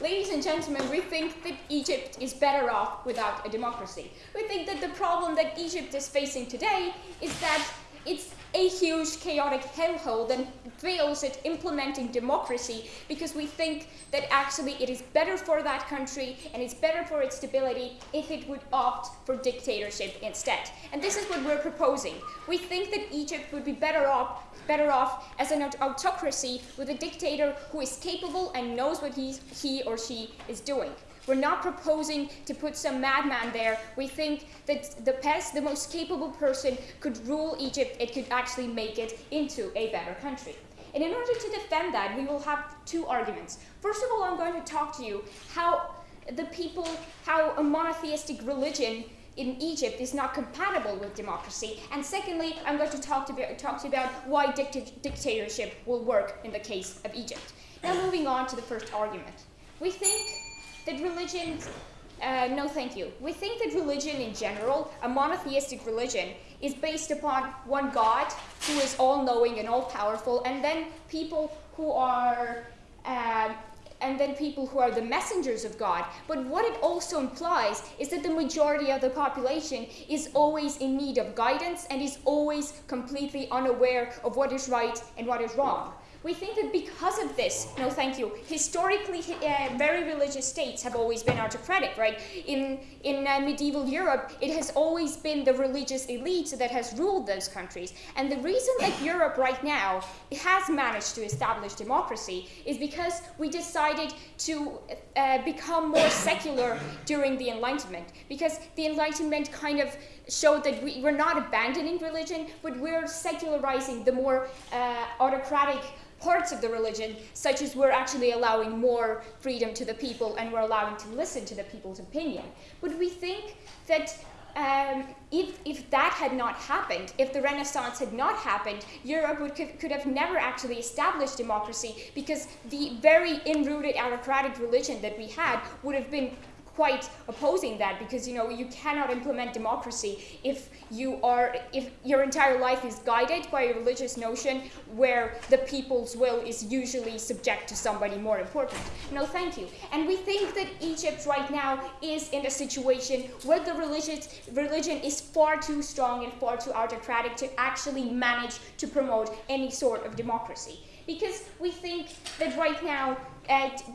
ladies and gentlemen, we think that Egypt is better off without a democracy. We think that the problem that Egypt is facing today is that it's a huge chaotic hellhole that fails at implementing democracy because we think that actually it is better for that country and it's better for its stability if it would opt for dictatorship instead. And this is what we're proposing. We think that Egypt would be better off better off as an autocracy with a dictator who is capable and knows what he, he or she is doing. We're not proposing to put some madman there. We think that the best, the most capable person could rule Egypt. It could actually make it into a better country. And in order to defend that, we will have two arguments. First of all, I'm going to talk to you how the people, how a monotheistic religion in Egypt is not compatible with democracy. And secondly, I'm going to talk to, talk to you about why dictatorship will work in the case of Egypt. Now moving on to the first argument. We think that religion, uh, no thank you. We think that religion in general, a monotheistic religion, is based upon one God who is all-knowing and all-powerful, and then people who are uh, and then people who are the messengers of God. But what it also implies is that the majority of the population is always in need of guidance and is always completely unaware of what is right and what is wrong. We think that because of this, no thank you, historically uh, very religious states have always been autocratic, right? In, in uh, medieval Europe, it has always been the religious elite that has ruled those countries. And the reason that Europe right now has managed to establish democracy is because we decided to uh, become more secular during the Enlightenment. Because the Enlightenment kind of showed that we, we're not abandoning religion, but we're secularizing the more uh, autocratic parts of the religion, such as we're actually allowing more freedom to the people and we're allowing to listen to the people's opinion. But we think that um, if, if that had not happened, if the Renaissance had not happened, Europe would, could, could have never actually established democracy because the very enrooted autocratic religion that we had would have been quite opposing that because you know you cannot implement democracy if you are if your entire life is guided by a religious notion where the people's will is usually subject to somebody more important. No, thank you. And we think that Egypt right now is in a situation where the religious religion is far too strong and far too autocratic to actually manage to promote any sort of democracy because we think that right now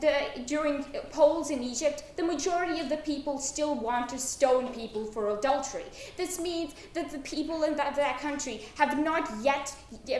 the, during polls in Egypt, the majority of the people still want to stone people for adultery. This means that the people in that, that country have not yet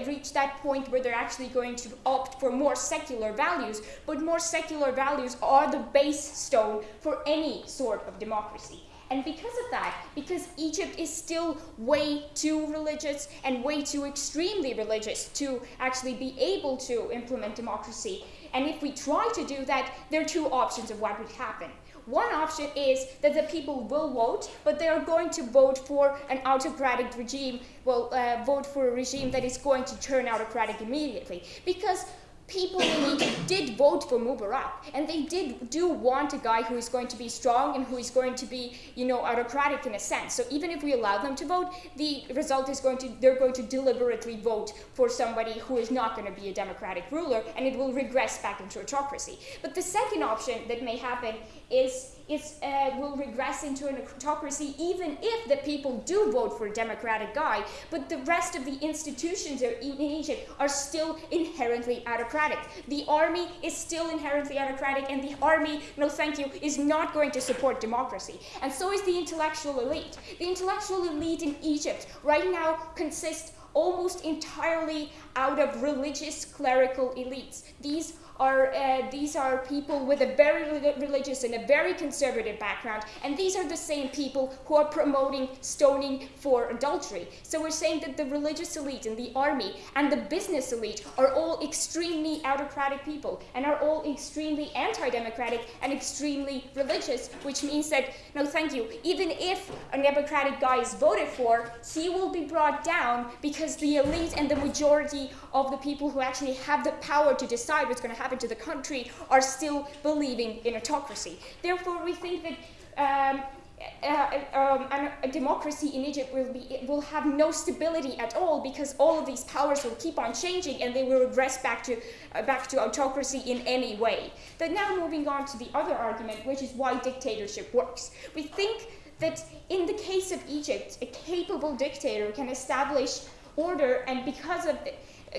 reached that point where they're actually going to opt for more secular values, but more secular values are the base stone for any sort of democracy. And because of that, because Egypt is still way too religious and way too extremely religious to actually be able to implement democracy, and if we try to do that, there are two options of what would happen. One option is that the people will vote, but they are going to vote for an autocratic regime, well, uh, vote for a regime that is going to turn autocratic immediately. Because people in Egypt did vote for Mubarak, and they did do want a guy who is going to be strong and who is going to be, you know, autocratic in a sense. So even if we allow them to vote, the result is going to they're going to deliberately vote for somebody who is not going to be a democratic ruler, and it will regress back into autocracy. But the second option that may happen is is uh, will regress into an autocracy even if the people do vote for a democratic guy, but the rest of the institutions in Egypt are still inherently autocratic. The army is still inherently autocratic, and the army, no thank you, is not going to support democracy. And so is the intellectual elite. The intellectual elite in Egypt right now consists almost entirely out of religious clerical elites. These are uh, these are people with a very religious and a very conservative background, and these are the same people who are promoting stoning for adultery. So we're saying that the religious elite and the army and the business elite are all extremely autocratic people and are all extremely anti-democratic and extremely religious, which means that, no thank you, even if a democratic guy is voted for, he will be brought down because the elite and the majority of the people who actually have the power to decide what's going to happen happen to the country are still believing in autocracy. Therefore, we think that um, uh, um, a democracy in Egypt will be will have no stability at all because all of these powers will keep on changing and they will regress back to uh, back to autocracy in any way. But now moving on to the other argument, which is why dictatorship works. We think that in the case of Egypt, a capable dictator can establish order, and because of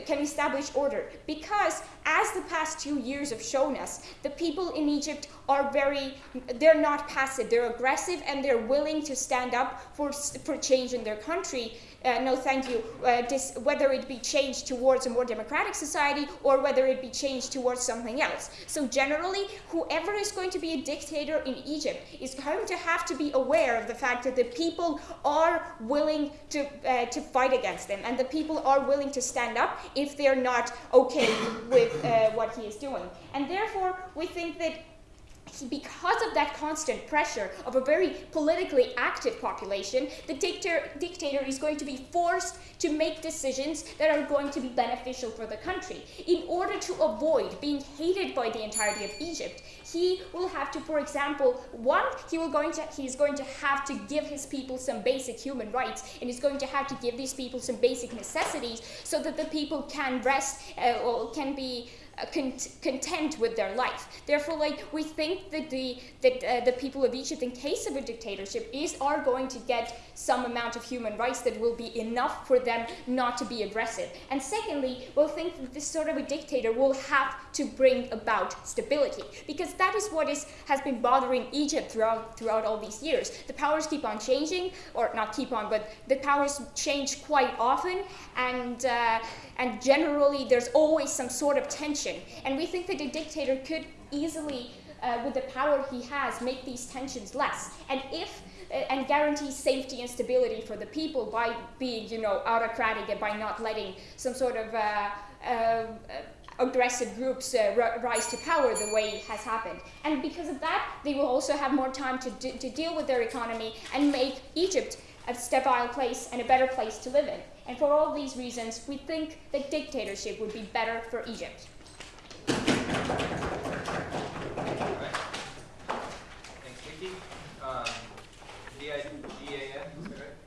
can establish order. Because as the past two years have shown us, the people in Egypt are very, they're not passive, they're aggressive and they're willing to stand up for, for change in their country uh, no thank you, uh, whether it be changed towards a more democratic society or whether it be changed towards something else. So generally, whoever is going to be a dictator in Egypt is going to have to be aware of the fact that the people are willing to, uh, to fight against them and the people are willing to stand up if they're not okay with uh, what he is doing. And therefore, we think that because of that constant pressure of a very politically active population, the dictator, dictator is going to be forced to make decisions that are going to be beneficial for the country. In order to avoid being hated by the entirety of Egypt, he will have to, for example, one, he will going to he's going to have to give his people some basic human rights, and he's going to have to give these people some basic necessities so that the people can rest uh, or can be cont content with their life. Therefore, like we think that the that uh, the people of Egypt, in case of a dictatorship, is are going to get some amount of human rights that will be enough for them not to be aggressive. And secondly, we'll think that this sort of a dictator will have to bring about stability because that is what is has been bothering Egypt throughout throughout all these years. The powers keep on changing, or not keep on, but the powers change quite often, and uh, and generally there's always some sort of tension. And we think that a dictator could easily, uh, with the power he has, make these tensions less. And if and guarantee safety and stability for the people by being, you know, autocratic and by not letting some sort of uh, uh, aggressive groups uh, rise to power the way it has happened. And because of that, they will also have more time to, to deal with their economy and make Egypt a stable place and a better place to live in. And for all these reasons, we think that dictatorship would be better for Egypt. Thanks, Vicky. Um, D-I-G-A-N, is that right? D-U-K-A-N. D-U-K-A-N, sorry. Bukan, yeah. Bukan, whatever.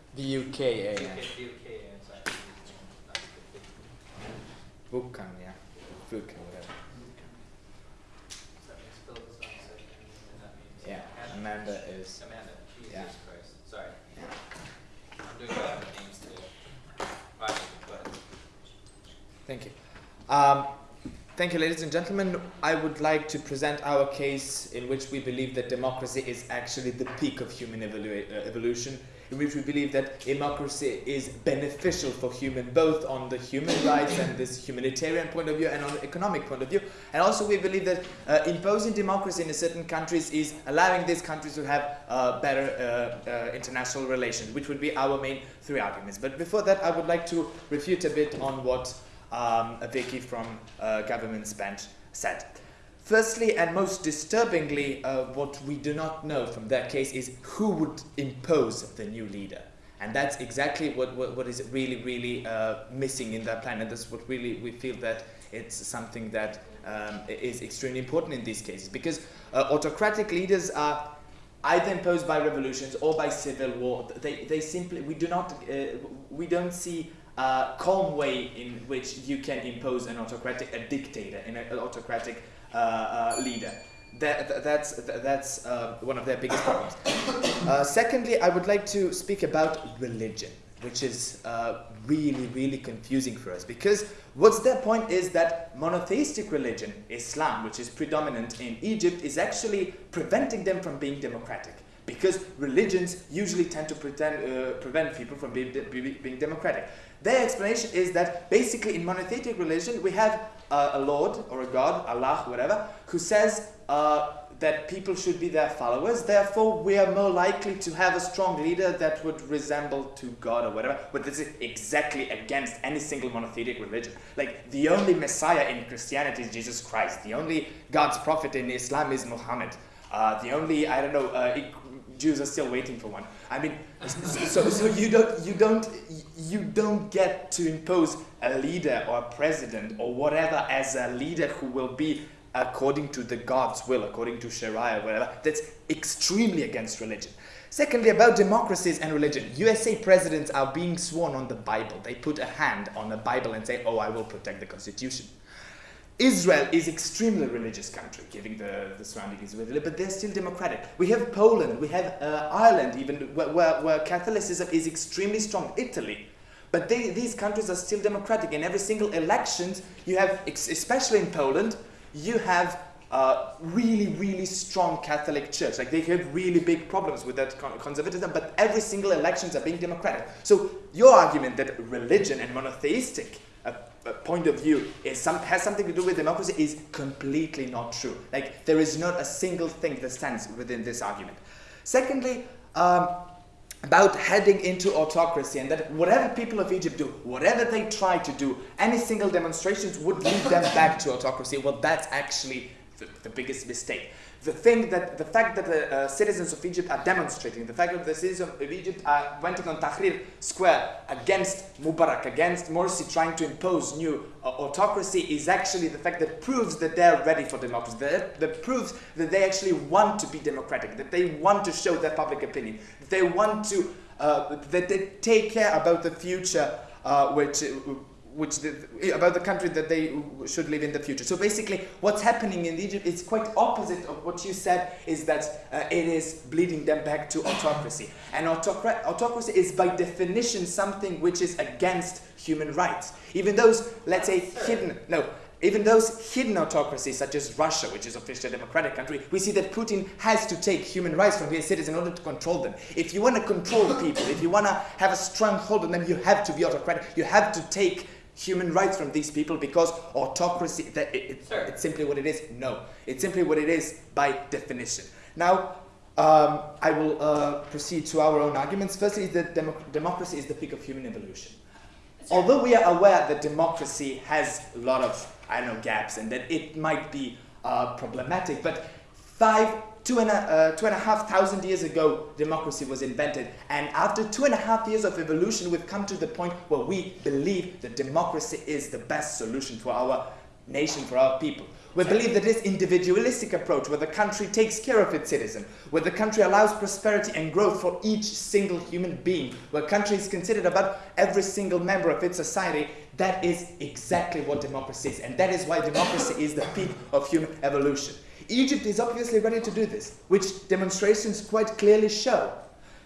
So that means Philip is not sick, and that means Yeah, Amanda. Is. Amanda, Jesus Yeah. Christ, sorry. I'm doing bad with names today. Thank you. Um, thank you, ladies and gentlemen. I would like to present our case in which we believe that democracy is actually the peak of human evolu- uh, evolution, in which we believe that democracy is beneficial for human, both on the human rights and this humanitarian point of view and on the economic point of view. And also we believe that uh, imposing democracy in certain countries is allowing these countries to have uh, better uh, uh, international relations, which would be our main three arguments. But before that, I would like to refute a bit on what um, Vicky from uh, Government's Bench said. Firstly, and most disturbingly, uh, what we do not know from that case is who would impose the new leader. And that's exactly what, what, what is really, really uh, missing in that plan. And that's what really we feel that it's something that um, is extremely important in these cases. Because uh, autocratic leaders are either imposed by revolutions or by civil war. They, they simply, we do not, uh, we don't see a calm way in which you can impose an autocratic, a dictator, in an autocratic leader. That, that, that's that's uh, one of their biggest problems. Uh, secondly, I would like to speak about religion, which is uh, really, really confusing for us because what's their point is that monotheistic religion, Islam, which is predominant in Egypt, is actually preventing them from being democratic because religions usually tend to pretend, uh, prevent people from being, de being democratic. Their explanation is that basically in monotheistic religion we have uh, a lord or a god, Allah, whatever, who says uh, that people should be their followers. Therefore, we are more likely to have a strong leader that would resemble to God or whatever. But this is exactly against any single monotheistic religion. Like the only Messiah in Christianity is Jesus Christ. The only God's prophet in Islam is Muhammad. Uh, the only I don't know uh, Jews are still waiting for one. I mean, so, so you don't you don't you don't get to impose a leader or a president or whatever as a leader who will be according to the God's will, according to Sharia, whatever, that's extremely against religion. Secondly, about democracies and religion, USA presidents are being sworn on the Bible. They put a hand on the Bible and say, oh, I will protect the Constitution. Israel is extremely religious country, given the, the surroundings with it, but they're still democratic. We have Poland, we have uh, Ireland, even where, where, where, Catholicism is extremely strong. Italy, but they, these countries are still democratic. In every single elections, you have, especially in Poland, you have uh, really, really strong Catholic Church. Like they have really big problems with that conservatism, but every single elections are being democratic. So your argument that religion and monotheistic point of view some, has something to do with democracy is completely not true. Like there is not a single thing that stands within this argument. Secondly, um, about heading into autocracy and that whatever people of Egypt do, whatever they try to do, any single demonstrations would lead them back to autocracy. Well, that's actually the, the biggest mistake the thing that the fact that the uh, citizens of Egypt are demonstrating, the fact that the citizens of Egypt are went on Tahrir Square against Mubarak, against Morsi trying to impose new uh, autocracy is actually the fact that proves that they're ready for democracy, that, that proves that they actually want to be democratic, that they want to show their public opinion, that they want to, uh, that they take care about the future uh, which which the, about the country that they should live in the future. So basically, what's happening in Egypt is quite opposite of what you said. Is that uh, it is bleeding them back to autocracy, and autocra- autocracy is by definition something which is against human rights. Even those, let's say, hidden no, even those hidden autocracies, such as Russia, which is officially a democratic country, we see that Putin has to take human rights from his citizens in order to control them. If you want to control people, if you want to have a strong hold on them, you have to be autocratic. You have to take human rights from these people because autocracy, that it, it, it's simply what it is? No. It's simply what it is by definition. Now, um, I will uh, proceed to our own arguments. Firstly, that democ democracy is the peak of human evolution. Although we are aware that democracy has a lot of, I don't know, gaps and that it might be uh, problematic, but five two and, a, uh, two and a half thousand years ago, democracy was invented. And after two and a half years of evolution, we've come to the point where we believe that democracy is the best solution for our nation, for our people. We believe that this individualistic approach, where the country takes care of its citizen, where the country allows prosperity and growth for each single human being, where country is considered about every single member of its society, that is exactly what democracy is. And that is why democracy is the peak of human evolution. Egypt is obviously ready to do this, which demonstrations quite clearly show.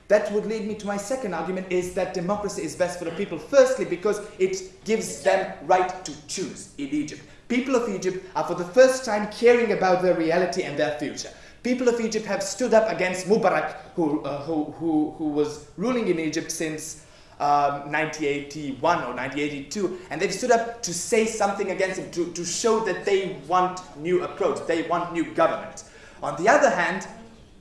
That would lead me to my second argument is that democracy is best for the people. Firstly, because it gives them right to choose in Egypt. People of Egypt are for the first time caring about their reality and their future. People of Egypt have stood up against Mubarak, who, uh, who, who, who was ruling in Egypt since um, 1981 or 1982, and they've stood up to say something against him, to, to show that they want new approach, they want new government. On the other hand,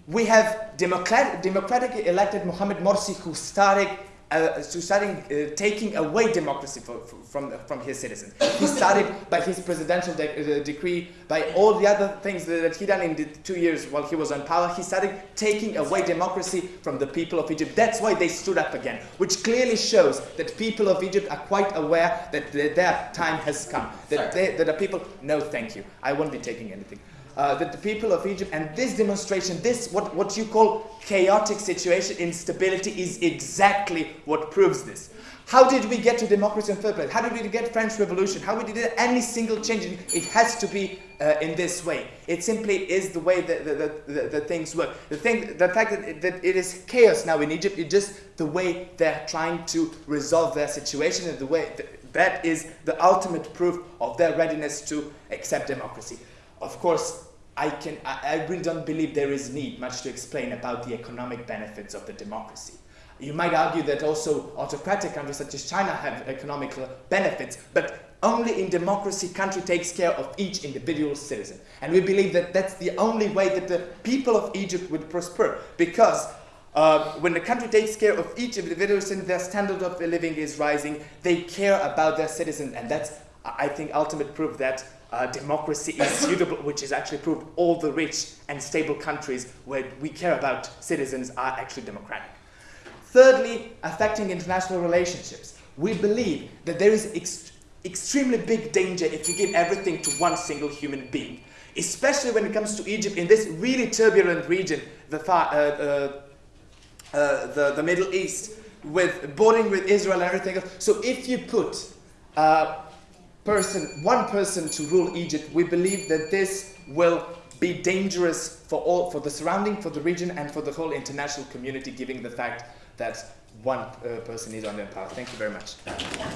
we have democratic, democratically elected Mohamed Morsi who started uh, to starting uh, taking away democracy for, for, from, from his citizens. He started by his presidential de uh, decree, by all the other things that, he done in the two years while he was on power. He started taking away democracy from the people of Egypt. That's why they stood up again, which clearly shows that people of Egypt are quite aware that their time has come. That, they, that the people, no thank you, I won't be taking anything uh, that the people of Egypt and this demonstration, this what, what you call chaotic situation, instability, is exactly what proves this. How did we get to democracy in first place? How did we get French Revolution? How we did any single change? It has to be uh, in this way. It simply is the way that the, things work. The thing, the fact that it, that it is chaos now in Egypt is just the way they're trying to resolve their situation and the way that is the ultimate proof of their readiness to accept democracy of course, I, can, I, I really don't believe there is need much to explain about the economic benefits of the democracy. You might argue that also autocratic countries such as China have economic benefits, but only in democracy country takes care of each individual citizen. And we believe that that's the only way that the people of Egypt would prosper, because uh, when the country takes care of each individual citizen, their standard of living is rising, they care about their citizens, and that's, I think, ultimate proof that uh, democracy is suitable, which is actually proved all the rich and stable countries where we care about citizens are actually democratic. Thirdly, affecting international relationships. We believe that there is ex extremely big danger if you give everything to one single human being. especially when it comes to Egypt in this really turbulent region, the, far, uh, uh, uh, the, the Middle East, with bordering with Israel and everything else. So if you put uh, person, one person to rule Egypt, we believe that this will be dangerous for all, for the surrounding, for the region, and for the whole international community, given the fact that one uh, person is under power. Thank you very much. Next question.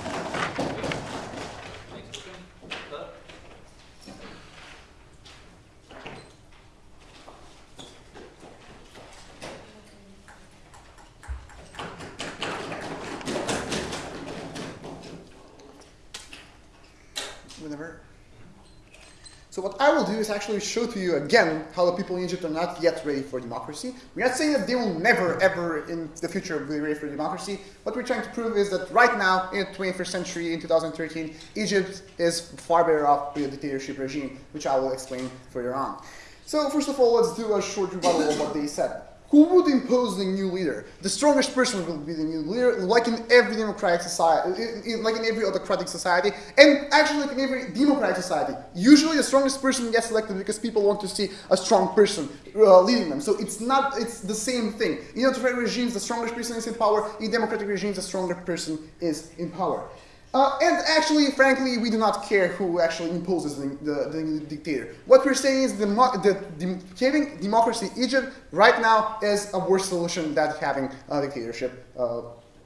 Third. whenever. So actually show to you again how the people in Egypt are not yet ready for democracy. We're not saying that they will never, ever in the future be ready for democracy. What we're trying to prove is that right now, in the 21st century, in 2013, Egypt is far better off with a dictatorship regime, which I will explain further on. So first of all, let's do a short rebuttal of what they said. Who would impose the new leader? The strongest person will be the new leader, like in every democratic society, like in every autocratic society, and actually like in every democratic society. Usually, the strongest person gets elected because people want to see a strong person uh, leading them. So it's not, it's the same thing. In autocratic regimes, the strongest person is in power. In democratic regimes, the stronger person is in power. Uh, and actually, frankly, we do not care who actually imposes the, the, the dictator. What we're saying is the having democracy in Egypt right now is a worse solution than having a dictatorship. Uh,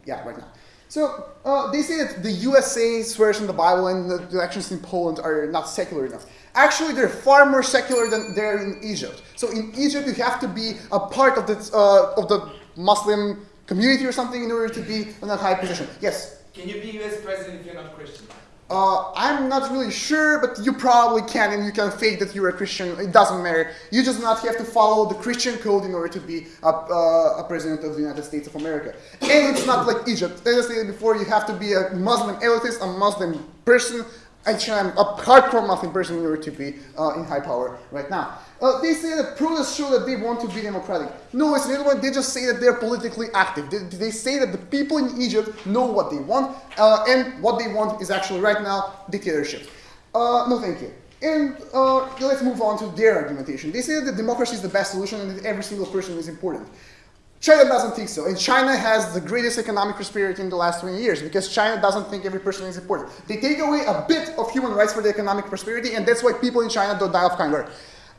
yeah, right now. So uh, they say that the USA swears in the Bible and the elections in Poland are not secular enough. Actually, they're far more secular than they're in Egypt. So in Egypt, you have to be a part of the uh, of the Muslim community or something in order to be in a high position. Yes. Can you be US president if you're not Christian? Uh, I'm not really sure, but you probably can, and you can fake that you're a Christian. It doesn't matter. You just not have to follow the Christian code in order to be a, uh, a president of the United States of America. And it's not like Egypt. As I said before, you have to be a Muslim elitist, a Muslim person. I'm a hardcore Muslim person in order to be uh, in high power right now. Uh, they say that protests show that they want to be democratic. No, it's another one. They just say that they're politically active. They, they say that the people in Egypt know what they want, uh, and what they want is actually right now dictatorship. Uh, no, thank you. And uh, let's move on to their argumentation. They say that democracy is the best solution and that every single person is important. China doesn't think so, and China has the greatest economic prosperity in the last 20 years because China doesn't think every person is important. They take away a bit of human rights for the economic prosperity, and that's why people in China don't die of hunger.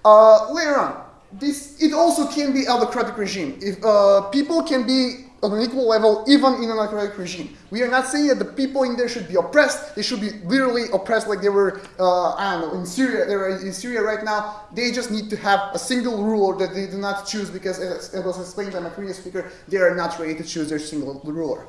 Uh, later on, this it also can be autocratic regime. If uh, people can be on an equal level even in an autocratic regime. We are not saying that the people in there should be oppressed. They should be literally oppressed like they were, uh, I don't know, in Syria. They are in Syria right now. They just need to have a single ruler that they do not choose because, as it was explained by my previous speaker, they are not ready to choose their single ruler.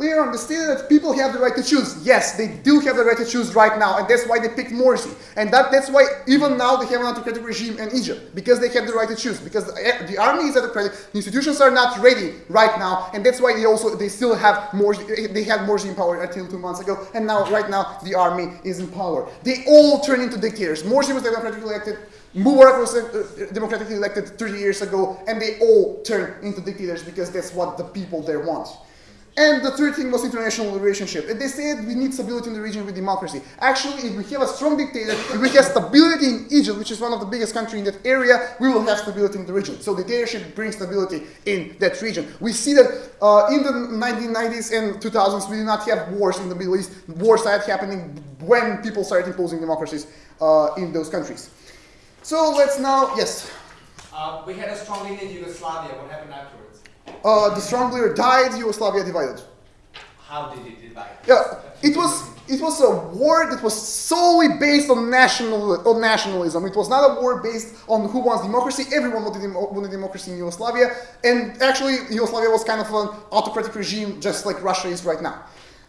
The stated that people have the right to choose. Yes, they do have the right to choose right now, and that's why they picked Morsi. And that, that's why even now they have an autocratic regime in Egypt, because they have the right to choose. Because the, eh, the army is autocratic, the institutions are not ready right now, and that's why they also they still have Morsi. Eh, they had Morsi in power until two months ago, and now right now the army is in power. They all turn into dictators. Morsi was democratically elected. Mubarak was uh, democratically elected 30 years ago, and they all turn into dictators because that's what the people there want. And the third thing was international relationship. And they said we need stability in the region with democracy. Actually, if we have a strong dictator, if we have stability in Egypt, which is one of the biggest countries in that area, we will have stability in the region. So dictatorship brings stability in that region. We see that uh, in the 1990s and 2000s, we did not have wars in the Middle East. Wars started happening when people started imposing democracies uh, in those countries. So let's now, yes. Uh, we had a strong leader in Yugoslavia. What happened afterwards? Uh, the strong leader died, Yugoslavia divided. How did it divide? Yeah, it was it was a war that was solely based on national on nationalism. It was not a war based on who wants democracy. Everyone wanted, wanted democracy in Yugoslavia, and actually Yugoslavia was kind of an autocratic regime, just like Russia is right now.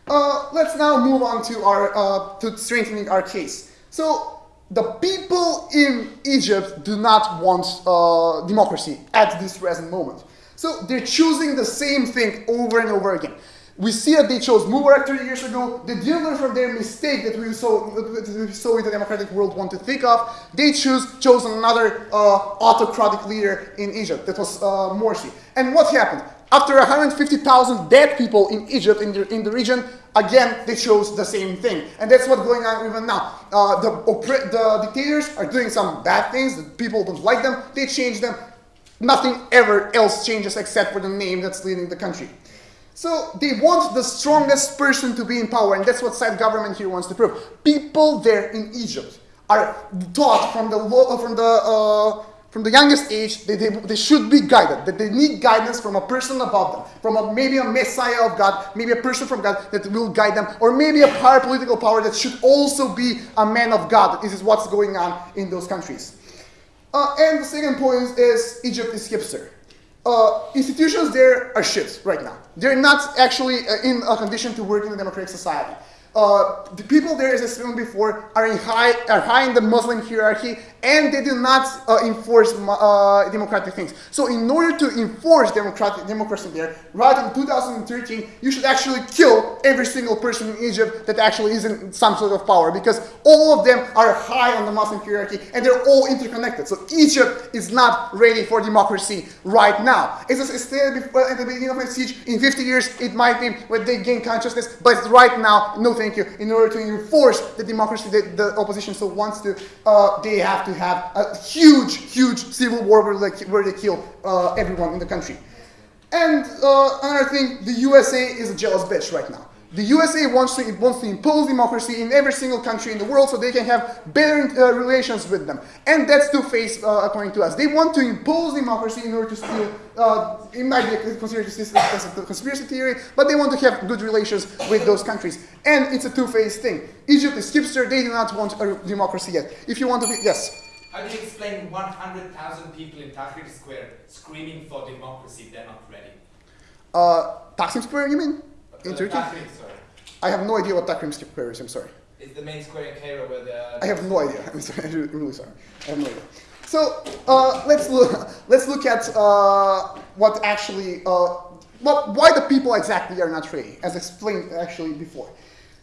Uh, let's now move on to our uh, to strengthening our case. So the people in Egypt do not want uh, democracy at this present moment. So they're choosing the same thing over and over again. We see that they chose Mubarak 30 years ago. They didn't from their mistake that we saw, that we saw in the democratic world want to think of. They choose, chose another uh, autocratic leader in Egypt. That was uh, Morsi. And what happened? After 150,000 dead people in Egypt, in the, in the region, again, they chose the same thing. And that's what's going on even now. Uh, the, the dictators are doing some bad things, the people don't like them, they change them. Nothing ever else changes except for the name that's leading the country. So they want the strongest person to be in power, and that's what side government here wants to prove. People there in Egypt are taught from the law, from the uh, from the youngest age, they, they, they should be guided, that they need guidance from a person above them, from a, maybe a messiah of God, maybe a person from God that will guide them, or maybe a power, political power that should also be a man of God. This is what's going on in those countries. Uh, and the second point is Egypt is hipster. Uh, institutions there are shit right now. They're not actually uh, in a condition to work in a democratic society. Uh, the people there, as I said before, are, in high, are high in the Muslim hierarchy and they do not uh, enforce uh, democratic things. So in order to enforce democratic democracy there, right in 2013, you should actually kill every single person in Egypt that actually is in some sort of power because all of them are high on the Muslim hierarchy and they're all interconnected. So Egypt is not ready for democracy right now. As I stated before, at the beginning of my speech, in 50 years it might be when they gain consciousness, but right now, no thank you. In order to enforce the democracy that the opposition so wants to, uh, they have to to have a huge, huge civil war where they, where they kill uh, everyone in the country. And uh, another thing, the USA is a jealous bitch right now. The USA wants to, wants to impose democracy in every single country in the world so they can have better uh, relations with them. And that's two-faced uh, according to us. They want to impose democracy in order to steal, uh, it might be considered as a conspiracy theory, but they want to have good relations with those countries. And it's a two-faced thing. Egypt is hipster, they do not want a democracy yet. If you want to be, yes? How do you explain 100,000 people in Tahrir Square screaming for democracy? They're not ready. Uh, Taksim Square, you mean? In uh, Turkey? Tahrir, sorry. I have no idea what Taksim Square is, I'm sorry. It's the main square in Cairo where the... I have no idea. I'm sorry. I'm really sorry. I have no idea. So uh, let's look. Let's look at uh, what actually, uh, what, why the people exactly are not ready, as explained actually before.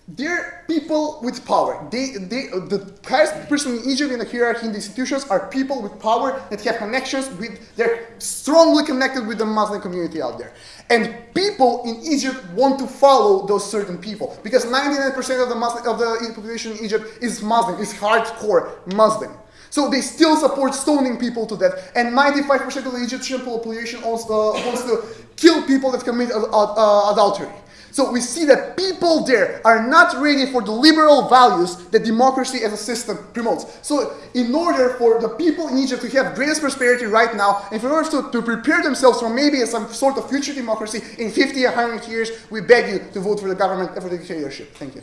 They're people with power. They, they, the highest person in Egypt in the hierarchy in the institutions are people with power that have connections with, they're strongly connected with the Muslim community out there. And people in Egypt want to follow those certain people because 99% of the Muslim, of the population in Egypt is Muslim, is hardcore Muslim. So they still support stoning people to death, and 95% of the Egyptian population also uh, wants to kill people that commit uh, adultery. So we see that people there are not ready for the liberal values that democracy as a system promotes. So in order for the people in Egypt to have greatest prosperity right now, and for order to, to prepare themselves for maybe some sort of future democracy in 50 or 100 years, we beg you to vote for the government and for the dictatorship. Thank you.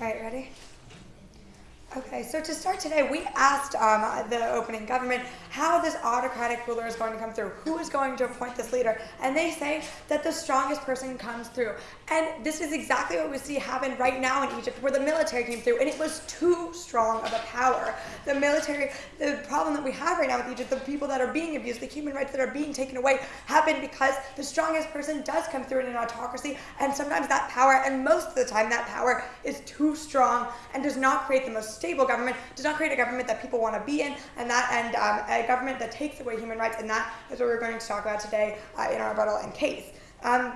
All right, ready? Okay, so to start today, we asked um, the opening government how this autocratic ruler is going to come through, who is going to appoint this leader, and they say that the strongest person comes through. And this is exactly what we see happen right now in Egypt, where the military came through, and it was too strong of a power. The military, the problem that we have right now with Egypt, the people that are being abused, the human rights that are being taken away, happen because the strongest person does come through in an autocracy, and sometimes that power, and most of the time that power, is too strong and does not create the most stable government, does not create a government that people want to be in, and that and um, a government that takes away human rights, and that is what we're going to talk about today uh, in our rebuttal and case. Um,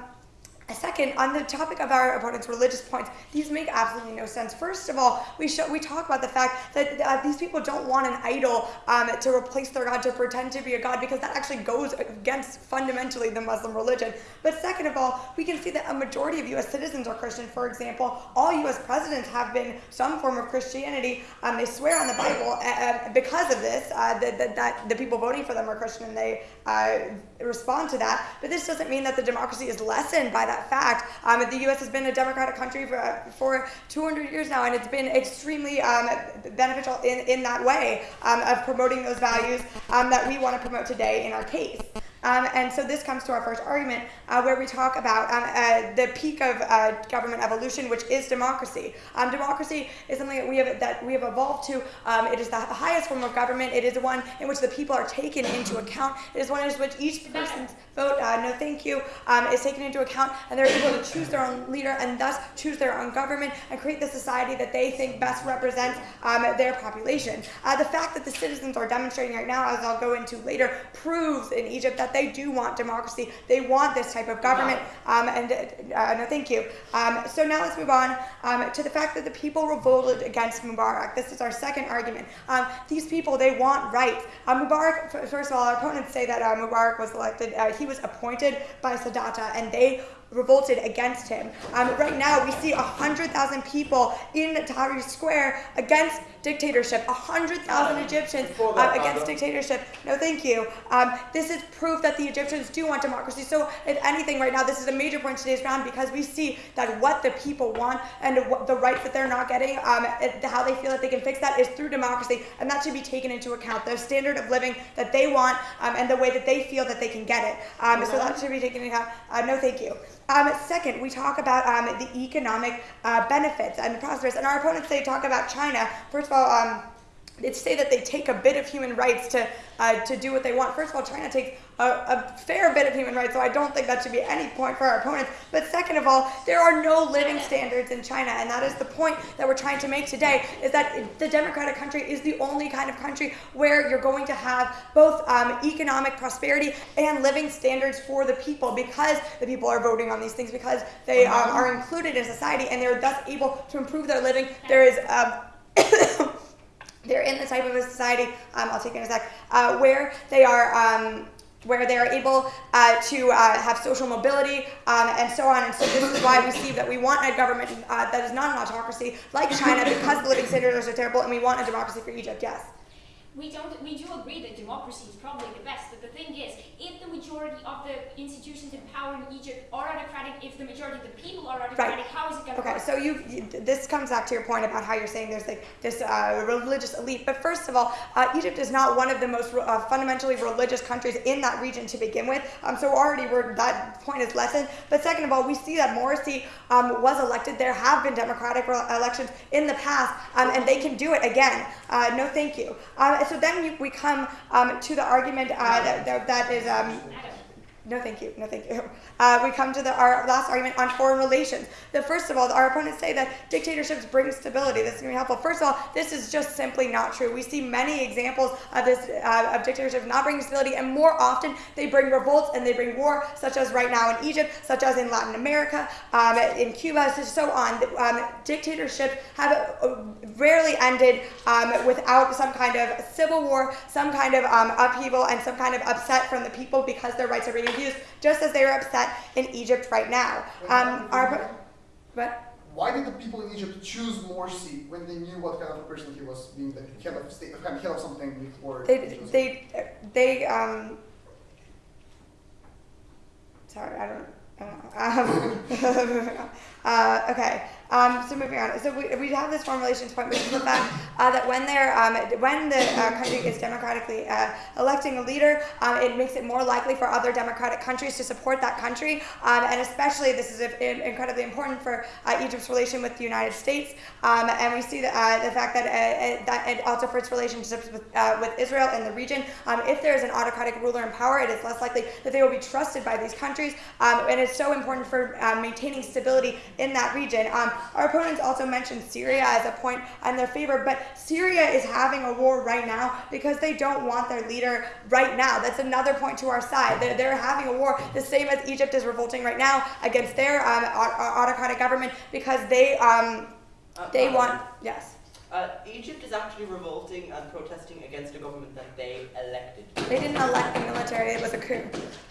Second, on the topic of our opponent's religious points, these make absolutely no sense. First of all, we show, we talk about the fact that uh, these people don't want an idol um, to replace their God, to pretend to be a God, because that actually goes against fundamentally the Muslim religion. But second of all, we can see that a majority of U.S. citizens are Christian. For example, all U.S. presidents have been some form of Christianity. Um, they swear on the Bible uh, because of this, uh, that, that, that, the people voting for them are Christian and they uh, respond to that. But this doesn't mean that the democracy is lessened by that fact. Um, the U.S. has been a democratic country for, for 200 years now, and it's been extremely um, beneficial in, in that way um, of promoting those values um, that we want to promote today in our case. Um, and so this comes to our first argument, uh, where we talk about um, uh, the peak of uh, government evolution, which is democracy. Um, democracy is something that we have that we have evolved to. Um, it is the highest form of government. It is the one in which the people are taken into account. It is one in which each person's vote, uh, no thank you, um, is taken into account, and they're able to choose their own leader and thus choose their own government and create the society that they think best represents um, their population. Uh, the fact that the citizens are demonstrating right now, as I'll go into later, proves in Egypt that they do want democracy. They want this type of government. Um, and uh, no, thank you. Um, so now let's move on um, to the fact that the people revolted against Mubarak. This is our second argument. Um, these people, they want rights. Uh, Mubarak, first of all, our opponents say that uh, Mubarak was elected. Uh, he was appointed by Sadat, and they revolted against him. Um, right now, we see 100,000 people in Tahrir Square against dictatorship, 100,000 Egyptians uh, against dictatorship. No, thank you. Um, this is proof that the Egyptians do want democracy. So, if anything, right now, this is a major point in today's round because we see that what the people want and the rights that they're not getting, um, how they feel that they can fix that is through democracy, and that should be taken into account. The standard of living that they want um, and the way that they feel that they can get it. Um, so that should be taken into account. Uh, no, thank you. Um, second, we talk about um, the economic uh, benefits and the prospers. And our opponents, they talk about China. First of all, um, they say that they take a bit of human rights to uh, to do what they want. First of all, China takes a, a, fair bit of human rights, so I don't think that should be any point for our opponents. But second of all, there are no living standards in China, and that is the point that we're trying to make today, is that the democratic country is the only kind of country where you're going to have both um, economic prosperity and living standards for the people because the people are voting on these things, because they um, are included in society, and they're thus able to improve their living. There is... Um, they're in the type of a society, um, I'll take it in a sec, uh, where they are um, where they are able uh, to uh, have social mobility um, and so on. And so this is why we see that we want a government uh, that is not an autocracy like China because the living standards are terrible, and we want a democracy for Egypt. Yes we don't we do agree that democracy is probably the best but the thing is if the majority of the institutions in power in egypt are autocratic if the majority of the people are autocratic right. how is it going to okay work? so you, you, this comes back to your point about how you're saying there's like this uh, religious elite but first of all uh, egypt is not one of the most uh, fundamentally religious countries in that region to begin with um, so already we're, that point is lessened but second of all we see that morsi um, was elected there have been democratic elections in the past um, and they can do it again uh, no thank you um, so then we come um, to the argument uh, that, that, that is um, no, thank you. No, thank you. Uh, we come to the, our last argument on foreign relations. The first of all, our opponents say that dictatorships bring stability. This is going to be helpful. First of all, this is just simply not true. We see many examples of this uh, of dictatorships not bringing stability, and more often they bring revolts and they bring war, such as right now in Egypt, such as in Latin America, um, in Cuba, so on. Um, dictatorships have uh, rarely ended um, without some kind of civil war, some kind of um, upheaval, and some kind of upset from the people because their rights are being abused, just as they are upset in Egypt right now. Um, our? Why did the people in Egypt choose Morsi when they knew what kind of a person he was, being the head of state, head of something before? They, they, they, um, sorry, I don't, I don't know. Um, uh, okay. Um, so moving on. So we, we have this foreign relations point, which is the fact uh, that when they're um, when the uh, country is democratically uh, electing a leader, um, it makes it more likely for other democratic countries to support that country, um, and especially this is incredibly important for uh, Egypt's relation with the United States, um, and we see the, uh, the fact that uh, that it also for its relationships with with Israel in the region. Um, if there is an autocratic ruler in power, it is less likely that they will be trusted by these countries, and it's so important for maintaining stability in that region. Our opponents also mentioned Syria as a point in their favor, but Syria is having a war right now because they don't want their leader right now. That's another point to our side. They're, they're having a war the same as Egypt is revolting right now against their um, autocratic government because they um, they want yes. Uh, Egypt is actually revolting and protesting against a government that they elected. They didn't elect the military, it was a coup.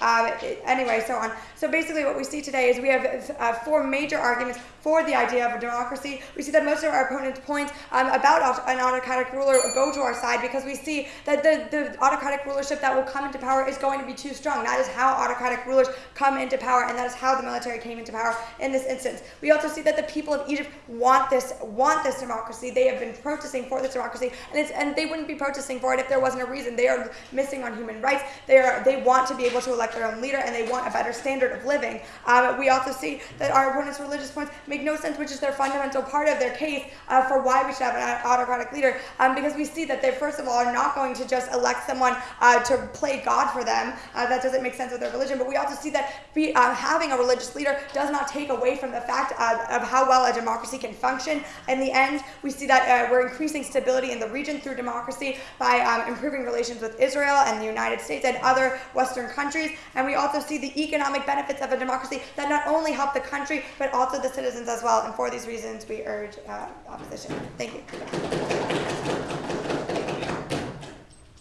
Uh, anyway, so on. So basically what we see today is we have uh, four major arguments for the idea of a democracy. We see that most of our opponents' points um, about an autocratic ruler go to our side because we see that the, the autocratic rulership that will come into power is going to be too strong. That is how autocratic rulers come into power, and that is how the military came into power in this instance. We also see that the people of Egypt want this want this democracy. They have been protesting for this democracy, and it's and they wouldn't be protesting for it if there wasn't a reason. They are missing on human rights. They are they want to be able to elect their own leader and they want a better standard of living. Um, we also see that our opponents' religious points make no sense, which is their fundamental part of their case uh, for why we should have an autocratic leader. Um, because we see that they first of all are not going to just elect someone uh, to play God for them. Uh, that doesn't make sense with their religion. But we also see that be, uh, having a religious leader does not take away from the fact uh, of how well a democracy can function. In the end, we see that we're increasing stability in the region through democracy by um, improving relations with Israel and the United States and other Western countries. And we also see the economic benefits of a democracy that not only help the country, but also the citizens as well. And for these reasons, we urge uh, opposition. Thank you.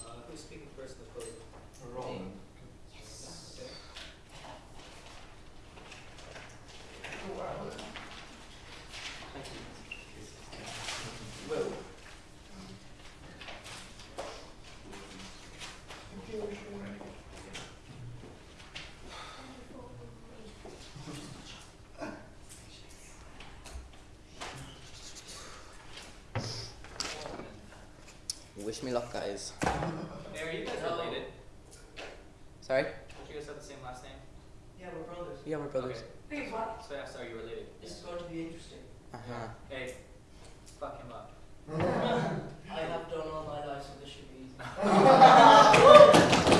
Uh, who's speaking first in the podium? Yes. Thank you. Will. Wish me luck, guys. Hey, are you guys related? Sorry? Don't you guys have the same last name? Yeah, we're brothers. Yeah, we're brothers. Okay. So yeah, sorry, you're related. This is going to be interesting. Uh huh. Hey, fuck him up. I have done all my life, so this should be easy.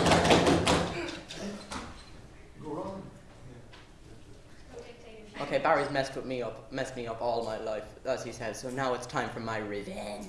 Okay, Barry's messed with me up, messed me up all my life, as he says. So now it's time for my revenge.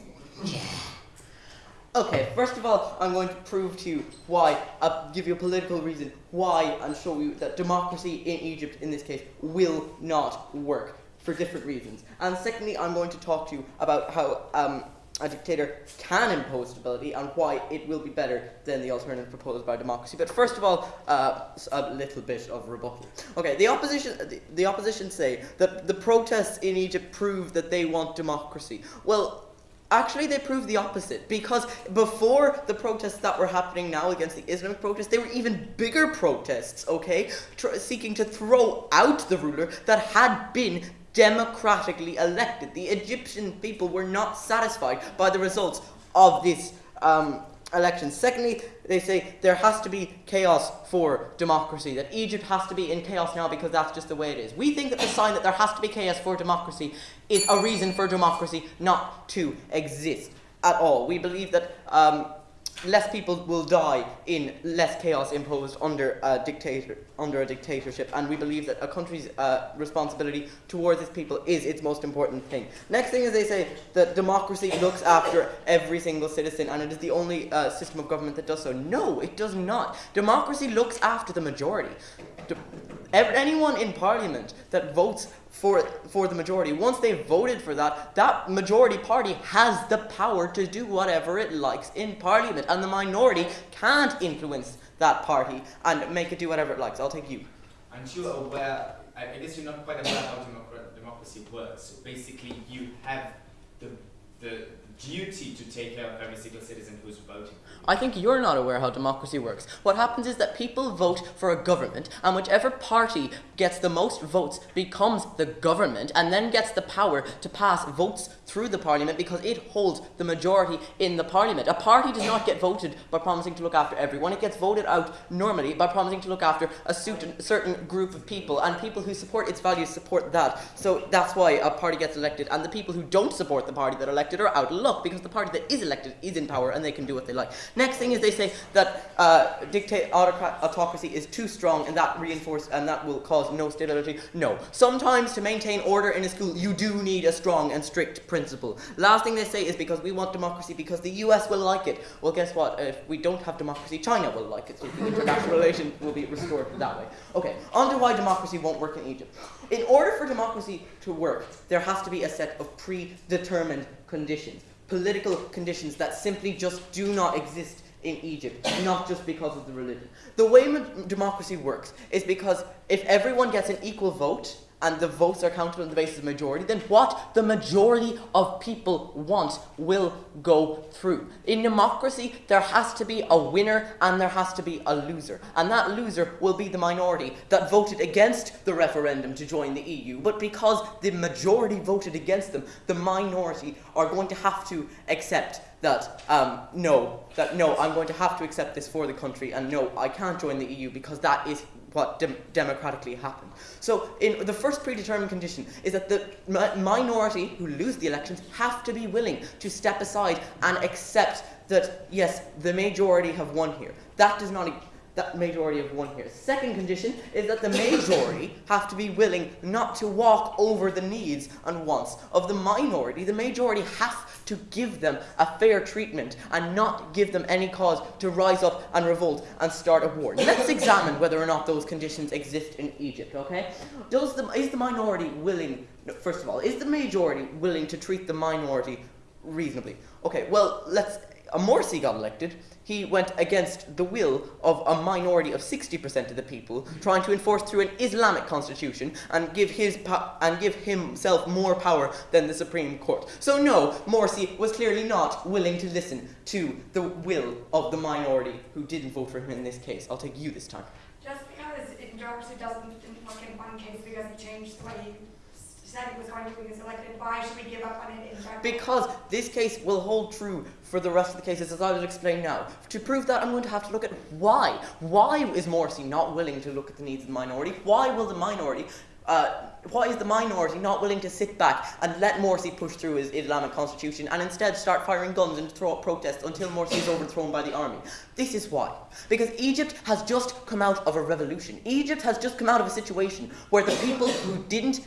Okay, first of all, I'm going to prove to you why, I'll give you a political reason why, and show you that democracy in Egypt, in this case, will not work for different reasons. And secondly, I'm going to talk to you about how um, a dictator can impose stability and why it will be better than the alternative proposed by democracy. But first of all, uh, a little bit of rebuttal. Okay, the opposition, the, the opposition say that the protests in Egypt prove that they want democracy. Well, Actually, they prove the opposite because before the protests that were happening now against the Islamic protests, they were even bigger protests, okay, Tr- seeking to throw out the ruler that had been democratically elected. The Egyptian people were not satisfied by the results of this um, election. Secondly, they say there has to be chaos for democracy, that Egypt has to be in chaos now because that's just the way it is. We think that the sign that there has to be chaos for democracy is a reason for democracy not to exist at all. We believe that um, less people will die in less chaos imposed under a dictator under a dictatorship. And we believe that a country's uh, responsibility towards its people is its most important thing. Next thing is they say that democracy looks after every single citizen and it is the only uh, system of government that does so. No it does not. Democracy looks after the majority. De- anyone in parliament that votes for for the majority. Once they've voted for that, that majority party has the power to do whatever it likes in parliament, and the minority can't influence that party and make it do whatever it likes. I'll take you. Aren't you aware? I guess you're not quite aware how democracy works. Basically, you have the the duty to take care of every single citizen who's voting. I think you're not aware how democracy works. What happens is that people vote for a government, and whichever party gets the most votes becomes the government, and then gets the power to pass votes through the parliament because it holds the majority in the parliament. A party does not get voted by promising to look after everyone, it gets voted out normally by promising to look after a certain, group of people, and people who support its values support that. So that's why a party gets elected, and the people who don't support the party that are elected are out of luck because the party that is elected is in power and they can do what they like. Next thing is they say that uh, autocracy is too strong and that reinforce and that will cause no stability. No. Sometimes to maintain order in a school, you do need a strong and strict principle. Last thing they say is because we want democracy because the US will like it. Well, guess what? If we don't have democracy, China will like it. So the international relations will be restored that way. Okay. On to why democracy won't work in Egypt. In order for democracy to work, there has to be a set of predetermined conditions political conditions that simply just do not exist in Egypt, not just because of the religion. The way mo- democracy works is because if everyone gets an equal vote and the votes are counted on the basis of majority, then what the majority of people want will go through. In democracy, there has to be a winner and there has to be a loser. And that loser will be the minority that voted against the referendum to join the EU. But because the majority voted against them, the minority are going to have to accept that um, no, that no, I'm going to have to accept this for the country, and no, I can't join the EU because that is what dem- democratically happened. So, in the first predetermined condition is that the mi- minority who lose the elections have to be willing to step aside and accept that yes, the majority have won here. That does not. That majority of one here. Second condition is that the majority have to be willing not to walk over the needs and wants of the minority. The majority have to give them a fair treatment and not give them any cause to rise up and revolt and start a war. Let's examine whether or not those conditions exist in Egypt, okay? Does the, is the minority willing, first of all, is the majority willing to treat the minority reasonably? Okay, well, let's, a Morsi got elected he went against the will of a minority of 60% of the people, trying to enforce through an Islamic constitution and give his and give himself more power than the Supreme Court. So no, Morsi was clearly not willing to listen to the will of the minority who didn't vote for him in this case. I'll take you this time. Just because democracy doesn't work in one case because he changed the way was going to elected, why should we give up on it in general? Because this case will hold true for the rest of the cases, as I will explain now. To prove that, I'm going to have to look at why. Why is Morsi not willing to look at the needs of the minority? Why will the minority uh, why is the minority not willing to sit back and let Morsi push through his Islamic constitution and instead start firing guns and throw up protests until Morsi is overthrown by the army? This is why. Because Egypt has just come out of a revolution. Egypt has just come out of a situation where the people who didn't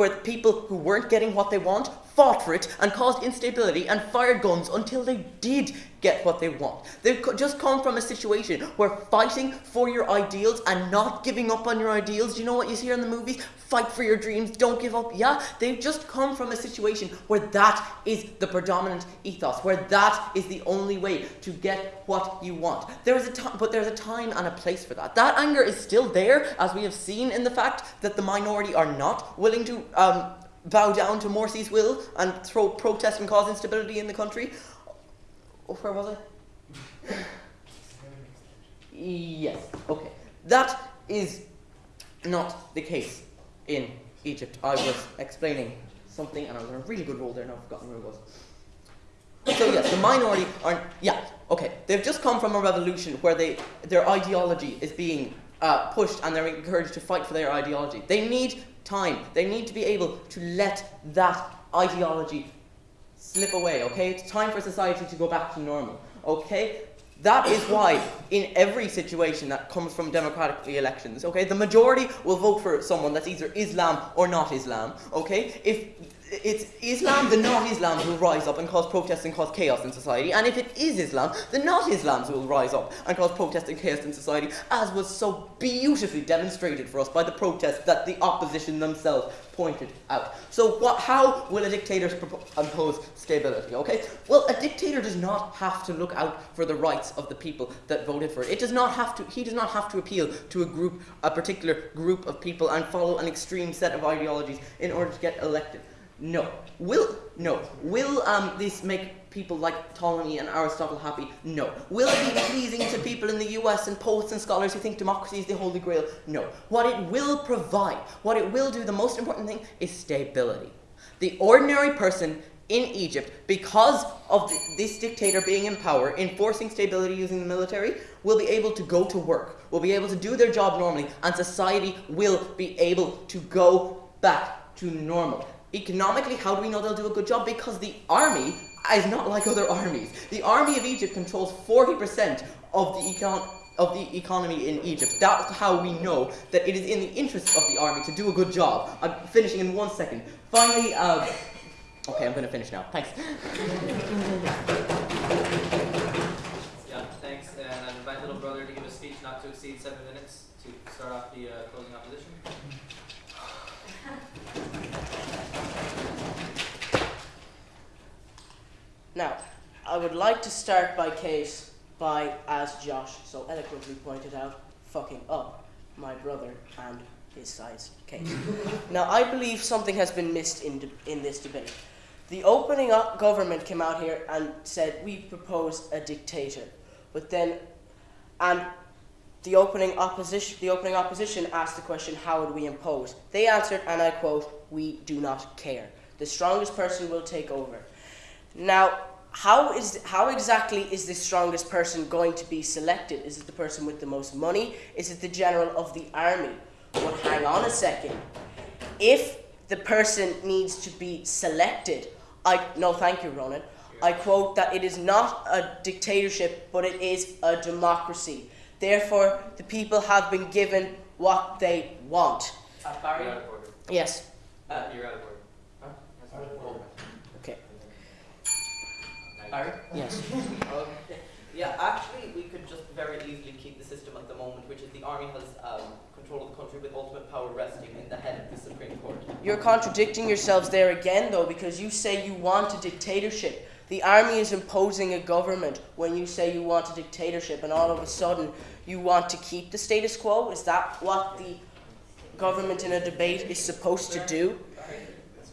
where people who weren't getting what they want fought for it and caused instability and fired guns until they did get what they want. They've just come from a situation where fighting for your ideals and not giving up on your ideals, you know what you see in the movies? Fight for your dreams, don't give up. Yeah, they've just come from a situation where that is the predominant ethos, where that is the only way to get what you want. There is a time, but there's a time and a place for that. That anger is still there, as we have seen in the fact that the minority are not willing to um, bow down to Morsi's will and throw protest and cause instability in the country. Oh, where was I? yes, okay. That is not the case in Egypt. I was explaining something and I was on a really good roll there and I've forgotten where it was. So yes, the minority are yeah, okay. They've just come from a revolution where they their ideology is being uh, pushed and they're encouraged to fight for their ideology. They need time. They need to be able to let that ideology slip away, okay? It's time for society to go back to normal, okay? That is why, in every situation that comes from democratic elections, okay, the majority will vote for someone that's either Islam or not Islam, okay? If it's Islam, the not Islams will rise up and cause protests and cause chaos in society. And if it is Islam, the not Islams will rise up and cause protests and chaos in society, as was so beautifully demonstrated for us by the protests that the opposition themselves pointed out. So, what, how will a dictator impose stability? Okay, well, a dictator does not have to look out for the rights of the people that voted for it. It does not have to. He does not have to appeal to a group, a particular group of people, and follow an extreme set of ideologies in order to get elected. No. Will no. Will um, this make people like Ptolemy and Aristotle happy? No. Will it be pleasing to people in the US and poets and scholars who think democracy is the holy grail? No. What it will provide, what it will do, the most important thing is stability. The ordinary person in Egypt, because of th- this dictator being in power, enforcing stability using the military, will be able to go to work, will be able to do their job normally, and society will be able to go back to normal. Economically, how do we know they'll do a good job? Because the army is not like other armies. The army of Egypt controls 40% of the econ- of the economy in Egypt. That's how we know that it is in the interest of the army to do a good job. I'm finishing in one second. Finally, uh, okay, I'm going to finish now. Thanks. Yeah, thanks. And I invite little brother to give a speech not to exceed seven minutes to start off the uh, closing opposition. Now, I would like to start by case by, as Josh so eloquently pointed out, fucking up my brother and his size case. now, I believe something has been missed in, in this debate. The opening up government came out here and said, we propose a dictator. But then, and the opening opposition, the opening opposition asked the question, how would we impose? They answered, and I quote, we do not care. The strongest person will take over. Now, how is how exactly is the strongest person going to be selected? Is it the person with the most money? Is it the general of the army? But hang on a second. If the person needs to be selected, I no thank you, Ronan. I quote that it is not a dictatorship, but it is a democracy. Therefore, the people have been given what they want. Uh, Barry, You're out of order. Yes. uh, You're out of order. Okay. Barry. Yes. Okay. Yeah, actually, we could just very easily keep the system at the moment, which is the army has um, control of the country with ultimate power resting in the head of the Supreme Court. You're contradicting yourselves there again, though, because you say you want a dictatorship. The army is imposing a government when you say you want a dictatorship, and all of a sudden you want to keep the status quo. Is that what the government in a debate is supposed to do?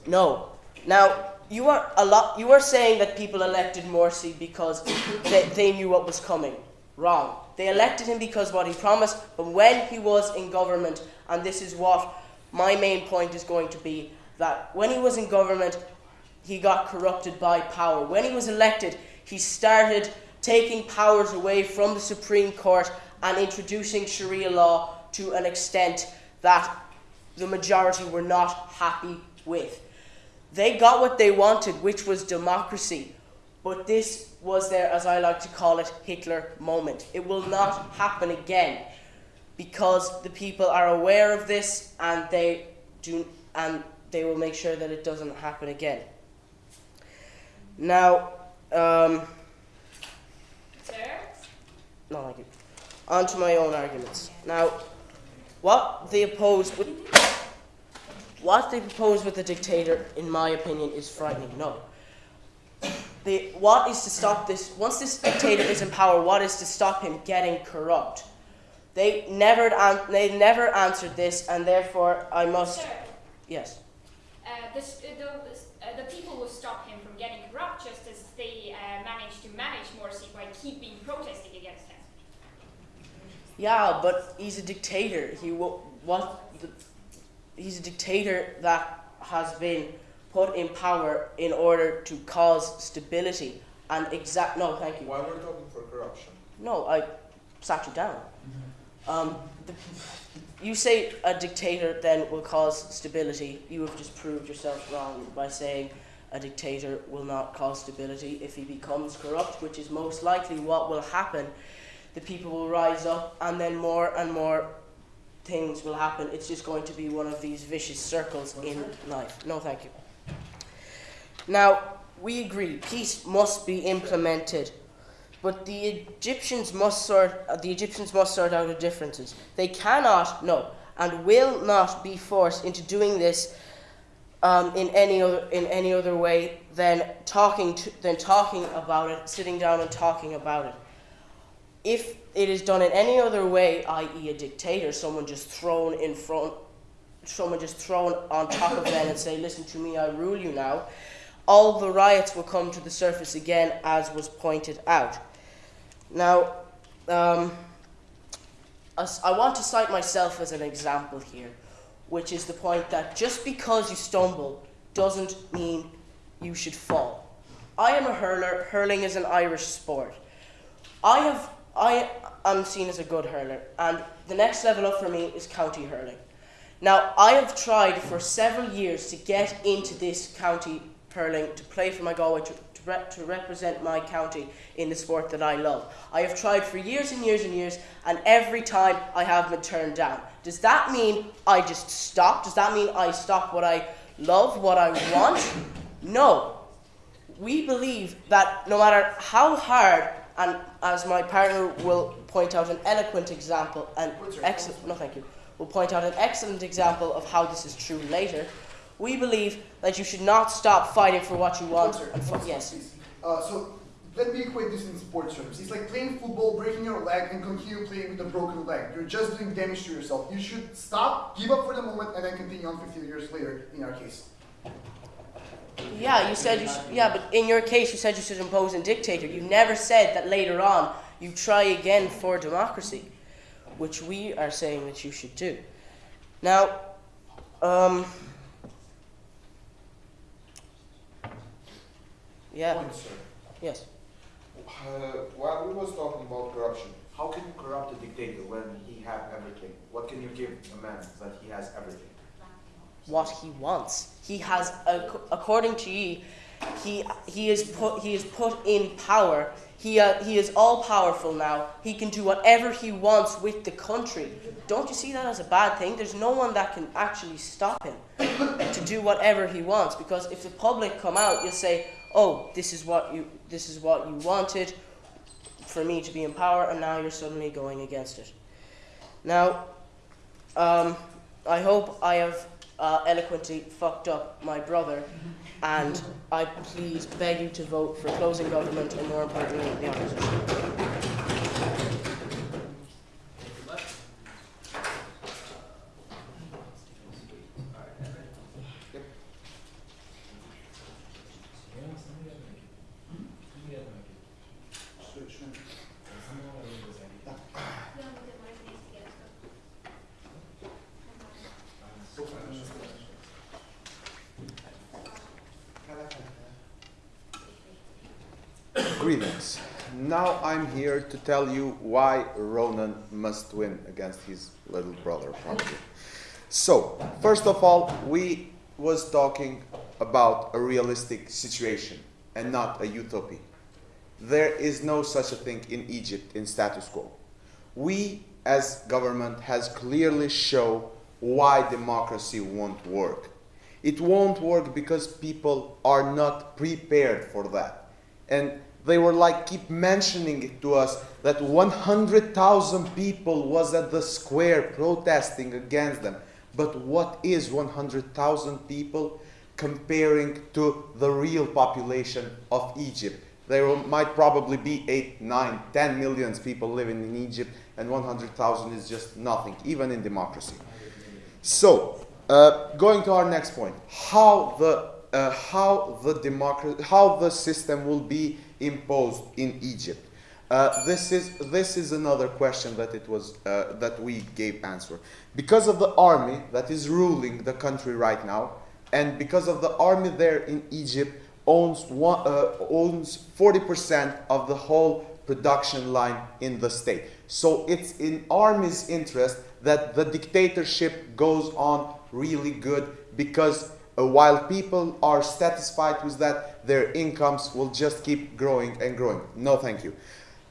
No. Now you are a lot. You are saying that people elected Morsi because they, they knew what was coming. Wrong. They elected him because what he promised, but when he was in government, and this is what my main point is going to be, that when he was in government, he got corrupted by power. When he was elected, he started taking powers away from the Supreme Court and introducing Sharia law to an extent that the majority were not happy with. They got what they wanted, which was democracy. But this was their, as I like to call it, Hitler moment. It will not happen again because the people are aware of this and they do and they will make sure that it doesn't happen again. Now, um, no, you. On to my own arguments. Now, what they oppose with what they propose with the dictator, in my opinion, is frightening. No. The, what is to stop this? Once this dictator is in power, what is to stop him getting corrupt? They never, they never answered this, and therefore I must. Sir, Yes. uh, this, uh, the, uh, the people will stop him from getting corrupt just as they uh, managed to manage Morsi by keeping protesting. Yeah, but he's a dictator. He wo- what? The, he's a dictator that has been put in power in order to cause stability and exact. No, thank you. Why we're talking for corruption? No, I sat you down. Um, the, you say a dictator then will cause stability. You have just proved yourself wrong by saying a dictator will not cause stability if he becomes corrupt, which is most likely what will happen. The people will rise up, and then more and more things will happen. It's just going to be one of these vicious circles in life. No, thank you. Now, we agree, peace must be implemented. But the Egyptians must sort uh, the Egyptians must sort out the differences. They cannot, no, and will not be forced into doing this um, in any other in any other way than talking to, than talking about it, sitting down and talking about it. If it is done in any other way, i.e., a dictator, someone just thrown in front, someone just thrown on top of them and say, "Listen to me, I rule you now," all the riots will come to the surface again, as was pointed out. Now, um, I want to cite myself as an example here, which is the point that just because you stumble doesn't mean you should fall. I am a hurler. Hurling is an Irish sport. I have I am seen as a good hurler, and the next level up for me is county hurling. Now I have tried for several years to get into this county hurling to play for my Galway to, to, rep, to represent my county in the sport that I love. I have tried for years and years and years, and every time I have been turned down. Does that mean I just stop? Does that mean I stop what I love, what I want? No. We believe that no matter how hard, and as my partner will point out an eloquent example, an excellent, no thank you, will point out an excellent example of how this is true later. We believe that you should not stop fighting for what you want. Sir. and One for, yes. Uh, so let me equate this in sports terms. It's like playing football, breaking your leg, and continue playing with a broken leg. You're just doing damage to yourself. You should stop, give up for the moment, and then continue on 15 years later. In our case. Yeah, you said you should, yeah, but in your case, you said you should impose a dictator. You never said that later on you try again for democracy, which we are saying that you should do. Now, um, yeah, Point, sir. Yes. Uh, while we was talking about corruption, how can you corrupt a dictator when he have everything? What can you give a man that he has everything? What he wants. He has, according to ye, he he is put he is put in power. He uh, he is all powerful now. He can do whatever he wants with the country. Don't you see that as a bad thing? There's no one that can actually stop him to do whatever he wants. Because if the public come out, you'll say, "Oh, this is what you this is what you wanted for me to be in power," and now you're suddenly going against it. Now, um, I hope I have uh, eloquently fucked up my brother, and I please beg you to vote for closing government and more importantly, the opposition. Thank you much. Alright, Henry. Greetings. Now I'm here to tell you why Ronan must win against his little brother, probably. So, first of all, we was talking about a realistic situation and not a utopia. There is no such a thing in Egypt in status quo. We, as government, has clearly show why democracy won't work. It won't work because people are not prepared for that. And they were like keep mentioning it to us that 100,000 people was at the square protesting against them. But what is 100,000 people comparing to the real population of Egypt? There might probably be 8, 9, 10 millions people living in Egypt, and 100,000 is just nothing, even in democracy. So, uh, going to our next point, how the uh, how the democracy, how the system will be imposed in Egypt. Uh, this is this is another question that it was uh, that we gave answer because of the army that is ruling the country right now, and because of the army there in Egypt owns one, uh, owns forty percent of the whole production line in the state. So it's in army's interest that the dictatorship goes on really good because while people are satisfied with that, their incomes will just keep growing and growing. No, thank you.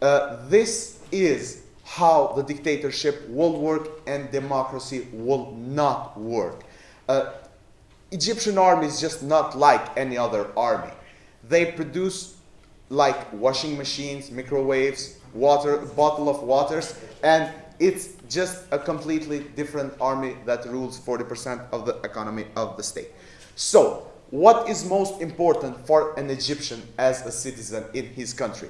Uh, this is how the dictatorship will work and democracy will not work. Uh, Egyptian army is just not like any other army. They produce like washing machines, microwaves, water, bottle of waters, and it's just a completely different army that rules 40% of the economy of the state. So, what is most important for an Egyptian as a citizen in his country?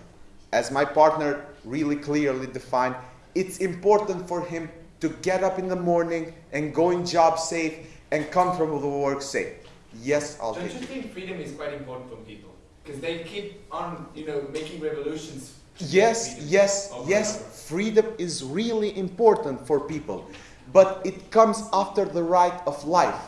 As my partner really clearly defined, it's important for him to get up in the morning and go in job safe and come from the work safe. Yes, I'll Don't take you think freedom is quite important for people? Because they keep on, you know, making revolutions. Yes, freedom yes, yes, whatever. freedom is really important for people. But it comes after the right of life.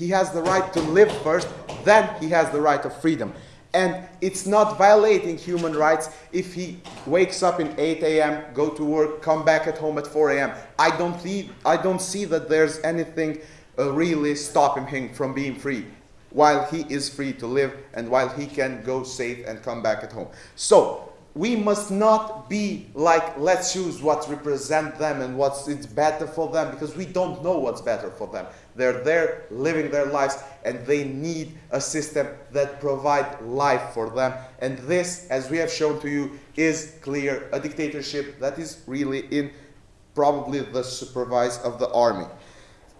He has the right to live first, then he has the right of freedom. And it's not violating human rights if he wakes up in 8 a.m., go to work, come back at home at 4 a.m. I don't see, I don't see that there's anything uh, really stopping him from being free while he is free to live and while he can go safe and come back at home. So we must not be like let's choose what represent them and what's it's better for them because we don't know what's better for them. They're there living their lives and they need a system that provide life for them. And this, as we have shown to you, is clear a dictatorship that is really in probably the supervise of the army.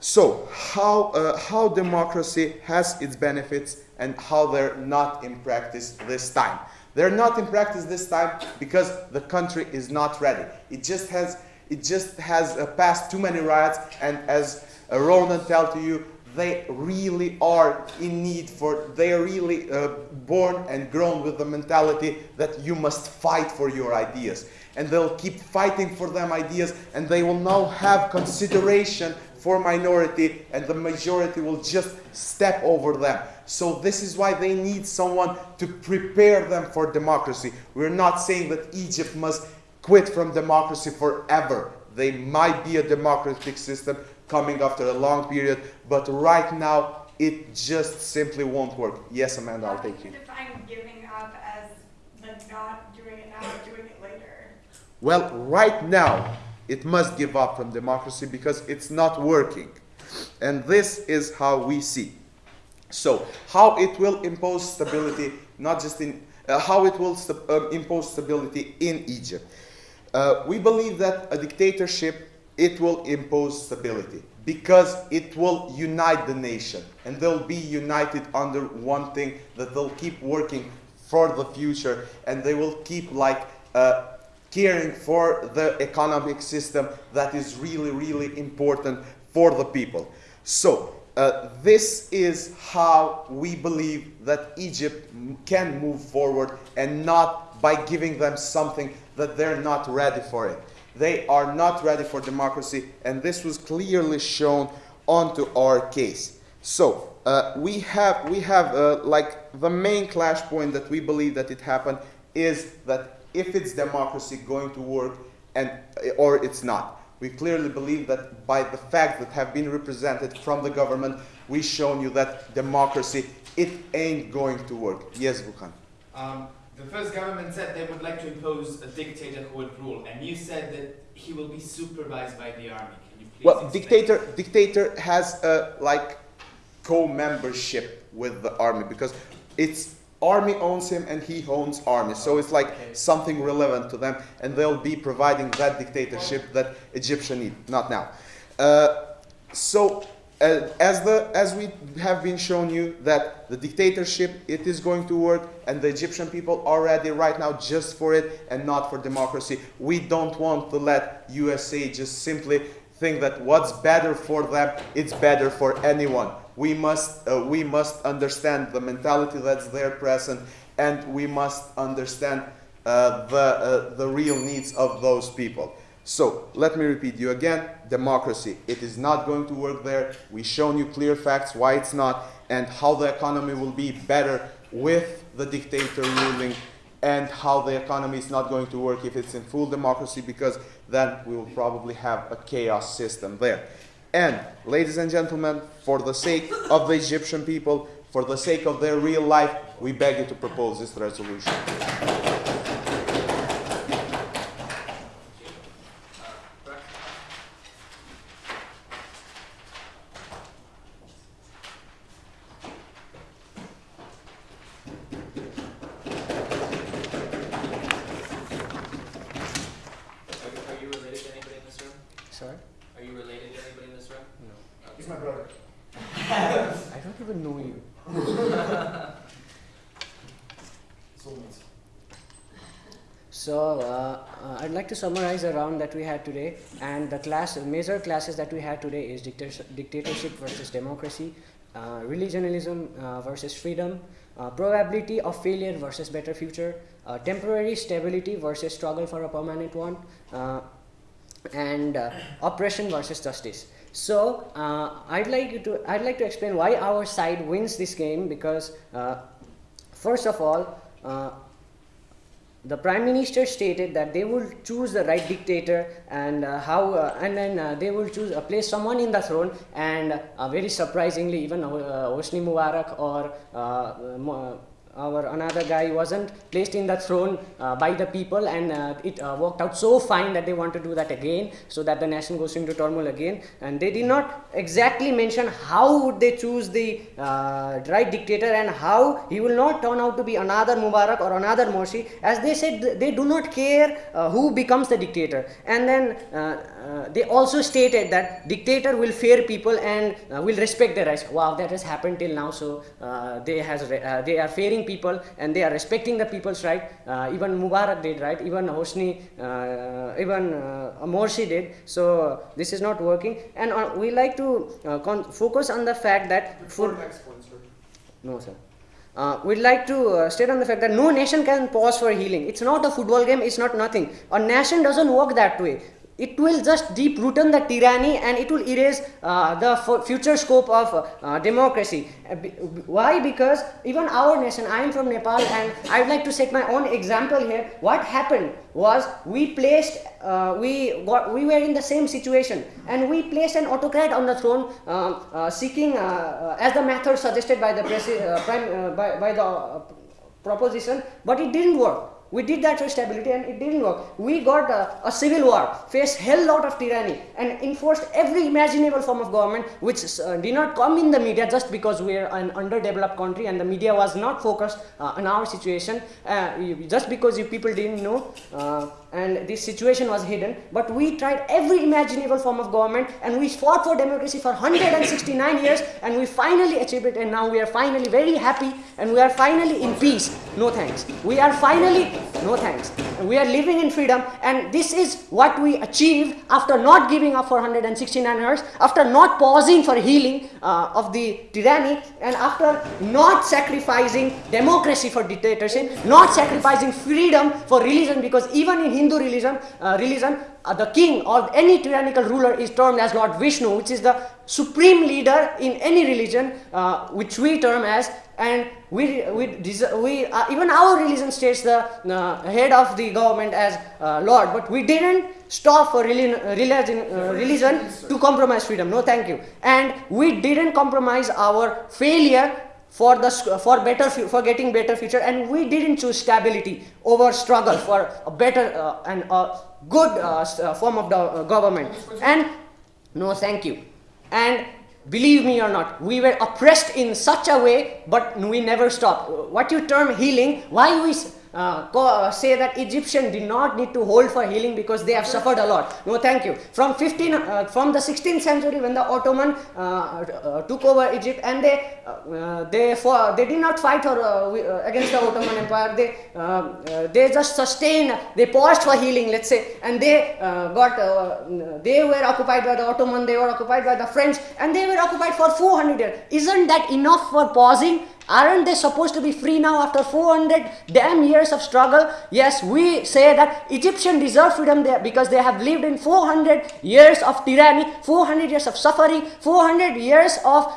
So, how, uh, how democracy has its benefits and how they're not in practice this time. They're not in practice this time because the country is not ready. It just has, it just has uh, passed too many riots, and as uh, Ronan tell to you, they really are in need for, they are really uh, born and grown with the mentality that you must fight for your ideas. And they'll keep fighting for them ideas, and they will now have consideration for minority and the majority will just step over them. So this is why they need someone to prepare them for democracy. We're not saying that Egypt must quit from democracy forever. They might be a democratic system coming after a long period, but right now it just simply won't work. Yes, Amanda, I'll take you. define giving up as not doing it now, doing it later. Well, right now, it must give up from democracy because it's not working. And this is how we see. So, how it will impose stability, not just in, uh, how it will st- uh, impose stability in Egypt. Uh, we believe that a dictatorship, it will impose stability because it will unite the nation and they'll be united under one thing that they'll keep working for the future and they will keep like uh, caring for the economic system that is really really important for the people so uh, this is how we believe that Egypt can move forward and not by giving them something that they're not ready for it. They are not ready for democracy, and this was clearly shown onto our case. So uh, we have we have uh, like the main clash point that we believe that it happened is that if it's democracy going to work and or it's not. We clearly believe that by the facts that have been represented from the government, we've shown you that democracy it ain't going to work. Yes, Vukan. Um, the first government said they would like to impose a dictator who would rule, and you said that he will be supervised by the army. Can you please Well, explain? dictator dictator has a like co-membership with the army because it's army owns him and he owns army. So it's like Okay. something relevant to them, and they'll be providing that dictatorship that Egyptian need. Not now. Uh, so as the as we have been shown you that the dictatorship it is going to work and the Egyptian people are ready right now just for it and not for democracy. We don't want to let USA just simply think that what's better for them it's better for anyone. We must uh, we must understand the mentality that's there present and we must understand uh, the uh, the real needs of those people. So let me repeat you again democracy. It is not going to work there. We've shown you clear facts why it's not and how the economy will be better with the dictator ruling and how the economy is not going to work if it's in full democracy because then we will probably have a chaos system there. And ladies and gentlemen, for the sake of the Egyptian people, for the sake of their real life, we beg you to propose this resolution. Uh, Brack? Are you, are you related to anybody in this room? Sorry? Are you related to anybody in this room? No. He's my brother. I don't even know you. Soulmates. So, uh, uh, I'd like to summarize the round that we had today. And the class, major classes that we had today is dictatorship, versus democracy, uh, uh, versus freedom, uh, probability of failure versus better future, uh, temporary stability versus struggle for a permanent one, and oppression versus justice. So I'd like to I'd like to explain why our side wins this game because first of all. The prime minister stated that they will choose the right dictator and uh, how uh, and then uh, they will choose uh, place someone in the throne and uh, very surprisingly even uh, Hosni Mubarak or uh, our another guy wasn't placed in the throne uh, by the people and uh, it uh, worked out so fine that they want to do that again so that the nation goes into turmoil again. And they did not exactly mention how would they choose the uh, right dictator and how he will not turn out to be another Mubarak or another Morsi. As they said they do not care uh, who becomes the dictator. And then uh, they also stated that dictator will fear people and will respect their rights. Wow that has happened till now. So they has they are fearing people and they are respecting the people's right uh, even Mubarak did right even Hosni uh, even uh, Morsi did so this is not working and we like to uh, con- focus on the fact that Before food next point, sir. no, sir. Uh, we'd like to uh, state on the fact that no nation can pause for healing. It's not a football game, it's not nothing. A nation doesn't work that way. It will just deep rooten the tyranny and it will erase uh, the future scope of uh, democracy. Uh, why? Because even our nation, I am from Nepal and I would like to set my own example here. What happened was we placed, uh, we, got, we were in the same situation and we placed an autocrat on the throne um, uh, seeking, uh, as the method suggested by the, prime, by, by the proposition, but it didn't work. We did that for stability and it didn't work. We got a civil war, faced hell lot of tyranny and enforced every imaginable form of government which uh, did not come in the media just because we are an underdeveloped country and the media was not focused uh, on our situation. Uh, just because you people didn't know uh, and this situation was hidden. But we tried every imaginable form of government and we fought for democracy for 169 years and we finally achieved it and now we are finally very happy and we are finally in peace. No thanks. We are finally, no thanks. We are living in freedom and this is what we achieved after not giving up for 169 years, after not pausing for healing uh, of the tyranny and after not sacrificing democracy for dictatorship, not sacrificing freedom for religion because even in Hindu religion, uh, religion uh, the king or any tyrannical ruler is termed as Lord Vishnu, which is the supreme leader in any religion, uh, which we term as, and we, we, we uh, even our religion states the uh, head of the government as uh, Lord, but we didn't stop for religion, religion, uh, religion to compromise freedom. No, thank you. And we didn't compromise our failure for the for better for getting better future and we didn't choose stability over struggle for a better uh, and a good uh, uh, form of the uh, government. And no thank you. And believe me or not we were oppressed in such a way but we never stopped. What you term healing why we uh, uh, say that Egyptian did not need to hold for healing because they have suffered a lot. No, thank you. From 15, uh, from the 16th century when the Ottoman uh, uh, took over Egypt and they uh, they for, they did not fight or, against the Ottoman Empire. They they just sustained. They paused for healing, let's say, and they uh, got uh, they were occupied by the Ottoman. They were occupied by the French, and they were occupied for 400 years. Isn't that enough for pausing? Aren't they supposed to be free now after 400 damn years of struggle? Yes, we say that Egyptian deserve freedom there because they have lived in 400 years of tyranny, 400 years of suffering, 400 years of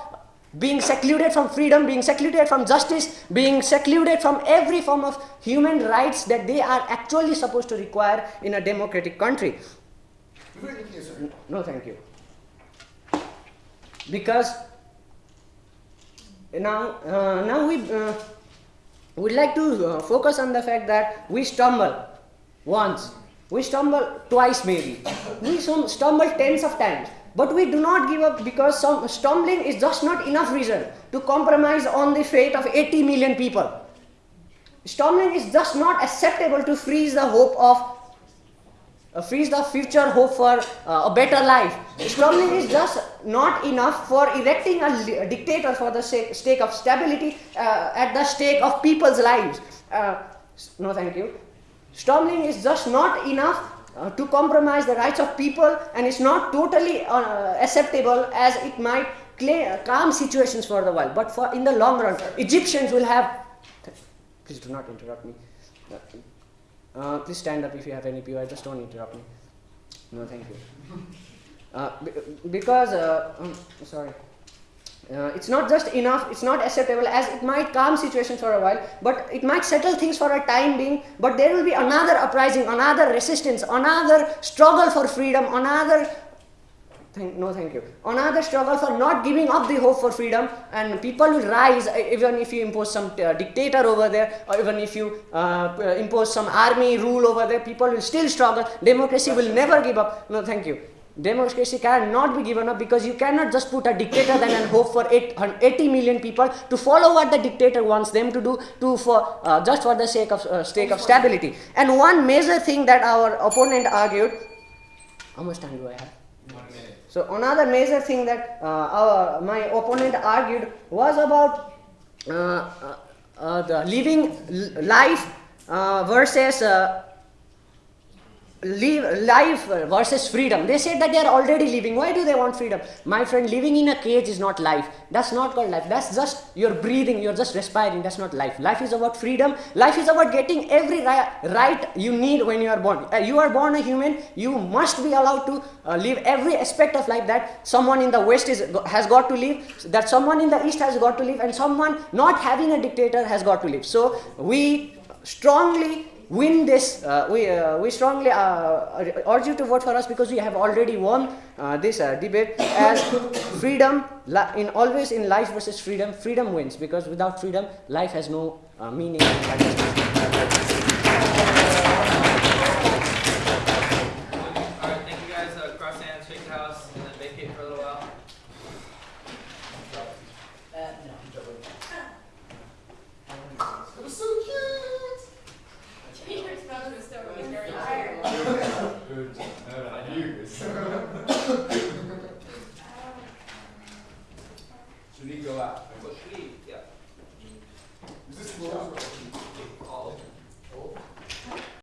being secluded from freedom, being secluded from justice, being secluded from every form of human rights that they are actually supposed to require in a democratic country. No, thank you. Because now, uh, now we uh, would like to uh, focus on the fact that we stumble once, we stumble twice maybe, we stumble tens of times, but we do not give up because some stumbling is just not enough reason to compromise on the fate of 80 million people. Stumbling is just not acceptable to freeze the hope of uh, freeze the future hope for uh, a better life. Stumbling is just not enough for erecting a, dictator for the sake, stake of stability uh, at the stake of people's lives. Uh, no, thank you. Stumbling is just not enough uh, to compromise the rights of people, and it's not totally uh, acceptable as it might cla calm situations for the while. But for in the long run, Egyptians will have. Please do not interrupt me. Uh, please stand up if you have any POI. Just don't interrupt me. No, thank you. Uh, be- because, uh, um, sorry. Uh, it's not just enough, it's not acceptable as it might calm situations for a while, but it might settle things for a time being. But there will be another uprising, another resistance, another struggle for freedom, another Thank, no, thank you. Another struggle for not giving up the hope for freedom, and people will rise even if you impose some uh, dictator over there, or even if you uh, impose some army rule over there. People will still struggle. Democracy will never give up. No, thank you. Democracy cannot be given up because you cannot just put a dictator then and hope for 80 million people to follow what the dictator wants them to do to for uh, just for the sake of uh, sake of stability. And one major thing that our opponent argued. How much time do I have? So another major thing that uh, our my opponent argued was about uh, uh, uh, the living life uh, versus live life versus freedom. They said that they are already living. Why do they want freedom? My friend, living in a cage is not life. That's not called life. That's just you're breathing. You're just respiring. That's not life. Life is about freedom. Life is about getting every right you need when you are born. Uh, you are born a human. You must be allowed to uh, live every aspect of life that someone in the west is has got to live. That someone in the east has got to live, and someone not having a dictator has got to live. So we strongly win this. Uh, we, uh, we strongly uh, urge you to vote for us because we have already won uh, this uh, debate. As freedom, in always in life versus freedom, freedom wins because without freedom, life has no meaning.